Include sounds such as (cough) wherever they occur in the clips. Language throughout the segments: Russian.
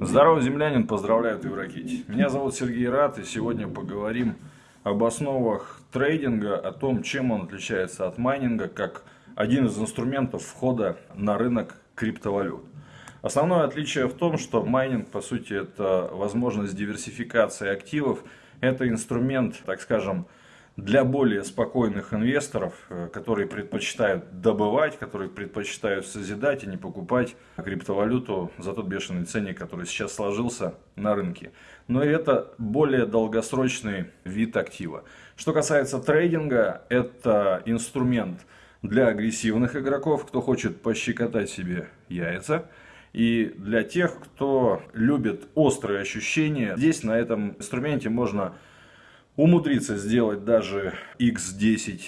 Здорово, землянин, поздравляю, ты в ракете. Меня зовут Сергей Рад, и сегодня поговорим об основах трейдинга, о том, чем он отличается от майнинга, как один из инструментов входа на рынок криптовалют. Основное отличие в том, что майнинг, по сути, это возможность диверсификации активов, это инструмент, так скажем, для более спокойных инвесторов, э, которые предпочитают добывать, которые предпочитают созидать и не покупать криптовалюту за тот бешеный ценник, который сейчас сложился на рынке. Но это более долгосрочный вид актива. Что касается трейдинга, это инструмент для агрессивных игроков, кто хочет пощекотать себе яйца. И для тех, кто любит острые ощущения, здесь на этом инструменте можно умудриться сделать даже x10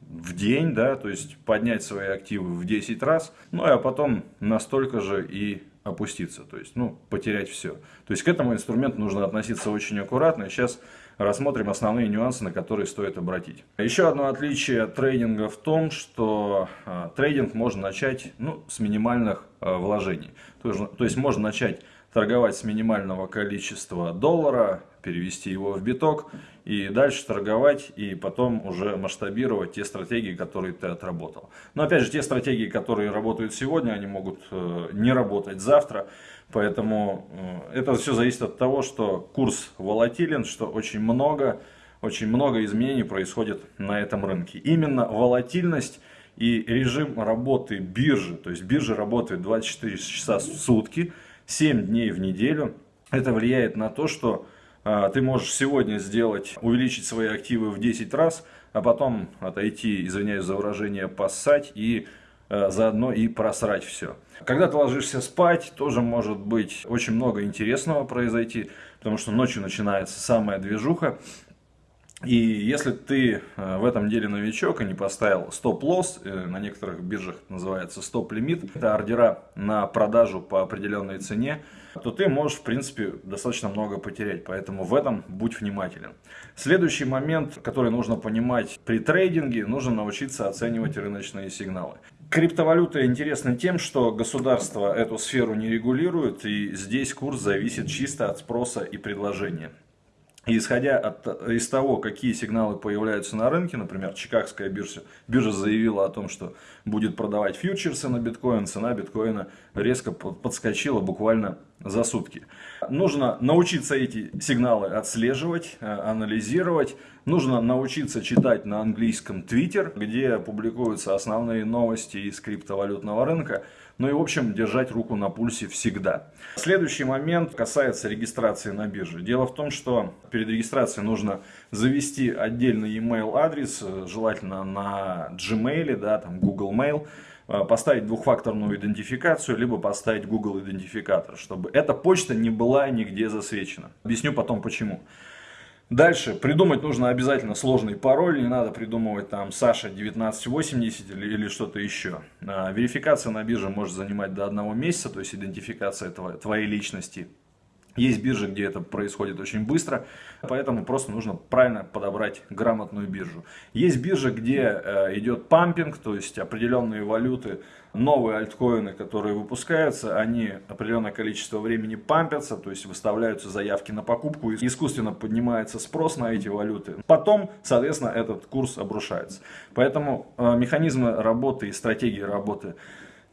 в день, да, то есть поднять свои активы в 10 раз, ну а потом настолько же и опуститься, то есть, ну, потерять все. То есть к этому инструменту нужно относиться очень аккуратно. Сейчас рассмотрим основные нюансы, на которые стоит обратить. Еще одно отличие трейдинга в том, что э, трейдинг можно начать ну, с минимальных э, вложений. То есть, то есть можно начать торговать с минимального количества доллара, перевести его в биток и дальше торговать и потом уже масштабировать те стратегии, которые ты отработал. Но опять же, те стратегии, которые работают сегодня, они могут э, не работать завтра. Поэтому э, это все зависит от того, что курс волатилен, что очень много, очень много изменений происходит на этом рынке. Именно волатильность и режим работы биржи, то есть биржа работает 24 часа в сутки, 7 дней в неделю. Это влияет на то, что ты можешь сегодня сделать, увеличить свои активы в 10 раз, а потом отойти, извиняюсь за выражение, поссать и а, заодно и просрать все. Когда ты ложишься спать, тоже может быть очень много интересного произойти, потому что ночью начинается самая движуха. И если ты э, в этом деле новичок и не поставил стоп-лосс, э, на некоторых биржах называется стоп-лимит, это ордера на продажу по определенной цене, то ты можешь, в принципе, достаточно много потерять. Поэтому в этом будь внимателен. Следующий момент, который нужно понимать при трейдинге, нужно научиться оценивать рыночные сигналы. Криптовалюта интересна тем, что государство эту сферу не регулирует, и здесь курс зависит чисто от спроса и предложения. И исходя от, из того, какие сигналы появляются на рынке, например, Чикагская биржа, биржа заявила о том, что будет продавать фьючерсы на биткоин, цена биткоина резко подскочила буквально за сутки. Нужно научиться эти сигналы отслеживать, э, анализировать. Нужно научиться читать на английском Twitter, где публикуются основные новости из криптовалютного рынка. Ну и, в общем, держать руку на пульсе всегда. Следующий момент касается регистрации на бирже. Дело в том, что перед регистрацией нужно завести отдельный email адрес, желательно на Gmail, да, там Google Mail, э, поставить двухфакторную идентификацию, либо поставить Google идентификатор, чтобы эта почта не была нигде засвечена. Объясню потом почему. Дальше придумать нужно обязательно сложный пароль, не надо придумывать там Саша 1980 или, или что-то еще. А, верификация на бирже может занимать до одного месяца, то есть идентификация твоей личности. Есть биржи, где это происходит очень быстро, поэтому просто нужно правильно подобрать грамотную биржу. Есть биржи, где э, идет пампинг, то есть определенные валюты, новые альткоины, которые выпускаются, они определенное количество времени пампятся, то есть выставляются заявки на покупку, и искусственно поднимается спрос на эти валюты. Потом, соответственно, этот курс обрушается. Поэтому э, механизмы работы и стратегии работы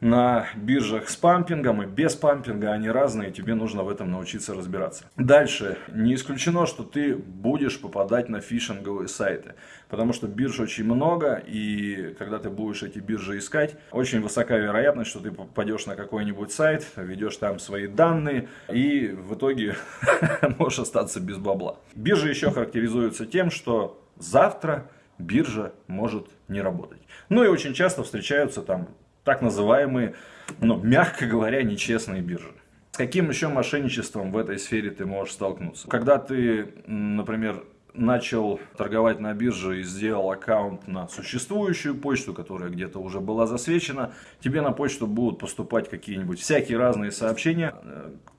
на биржах с пампингом и без пампинга, они разные, тебе нужно в этом научиться разбираться. Дальше, не исключено, что ты будешь попадать на фишинговые сайты, потому что бирж очень много, и когда ты будешь эти биржи искать, очень высока вероятность, что ты попадешь на какой-нибудь сайт, ведешь там свои данные, и в итоге (laughs) можешь остаться без бабла. Биржи еще характеризуются тем, что завтра биржа может не работать. Ну и очень часто встречаются там так называемые, ну, мягко говоря, нечестные биржи. С каким еще мошенничеством в этой сфере ты можешь столкнуться? Когда ты, например, начал торговать на бирже и сделал аккаунт на существующую почту, которая где-то уже была засвечена, тебе на почту будут поступать какие-нибудь всякие разные сообщения.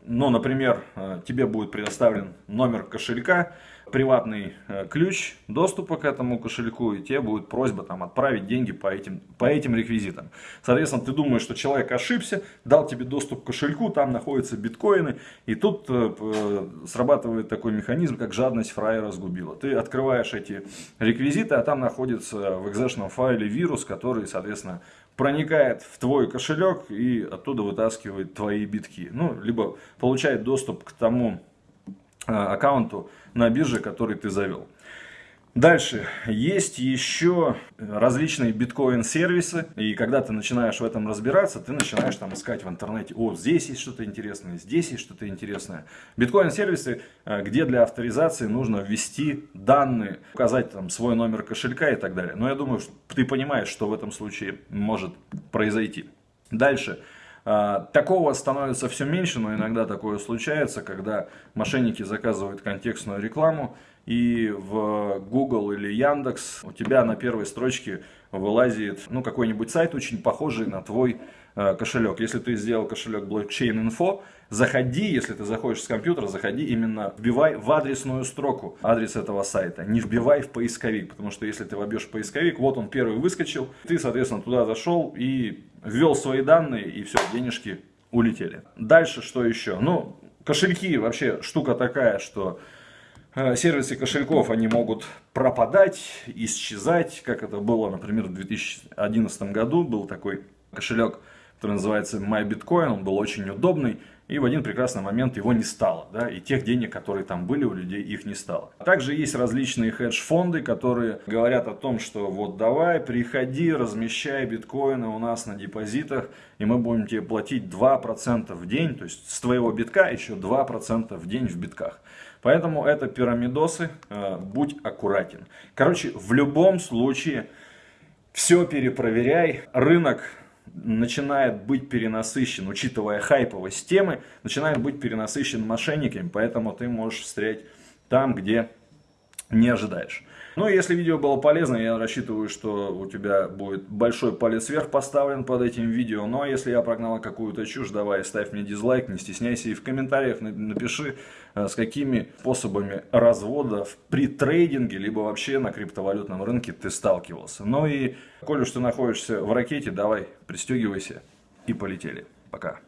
Ну, например, тебе будет предоставлен номер кошелька, приватный э, ключ доступа к этому кошельку, и тебе будет просьба там отправить деньги по этим, по этим реквизитам. Соответственно, ты думаешь, что человек ошибся, дал тебе доступ к кошельку, там находятся биткоины, и тут э, э, срабатывает такой механизм, как жадность фраера сгубила. Ты открываешь эти реквизиты, а там находится в экзешном файле вирус, который, соответственно, проникает в твой кошелек и оттуда вытаскивает твои битки. Ну, либо получает доступ к тому аккаунту на бирже, который ты завел. Дальше, есть еще различные биткоин-сервисы, и когда ты начинаешь в этом разбираться, ты начинаешь там искать в интернете, о, здесь есть что-то интересное, здесь есть что-то интересное. Биткоин-сервисы, а, где для авторизации нужно ввести данные, указать там свой номер кошелька и так далее. Но я думаю, ты понимаешь, что в этом случае может произойти. Дальше, такого становится все меньше, но иногда такое случается, когда мошенники заказывают контекстную рекламу, и в Google или Яндекс у тебя на первой строчке вылазит ну, какой-нибудь сайт, очень похожий на твой э, кошелек. Если ты сделал кошелек Blockchain Info, заходи, если ты заходишь с компьютера, заходи именно, вбивай в адресную строку адрес этого сайта, не вбивай в поисковик, потому что если ты вобьешь в поисковик, вот он первый выскочил, ты, соответственно, туда зашел и ввел свои данные, и все, денежки улетели. Дальше что еще? Ну, кошельки вообще штука такая, что э, сервисы кошельков, они могут пропадать, исчезать, как это было, например, в 2011 году был такой кошелек, который называется MyBitcoin, он был очень удобный, и в один прекрасный момент его не стало, да, и тех денег, которые там были у людей, их не стало. Также есть различные хедж-фонды, которые говорят о том, что вот давай, приходи, размещай биткоины у нас на депозитах, и мы будем тебе платить 2% в день, то есть с твоего битка еще 2% в день в битках. Поэтому это пирамидосы, э, будь аккуратен. Короче, в любом случае, все перепроверяй, рынок начинает быть перенасыщен, учитывая хайповость темы, начинает быть перенасыщен мошенниками, поэтому ты можешь встрять там, где не ожидаешь. Ну, если видео было полезно, я рассчитываю, что у тебя будет большой палец вверх поставлен под этим видео. Но если я прогнал какую-то чушь, давай ставь мне дизлайк, не стесняйся и в комментариях напиши, э, с какими способами разводов при трейдинге, либо вообще на криптовалютном рынке ты сталкивался. Ну и, коль уж ты находишься в ракете, давай пристегивайся и полетели. Пока.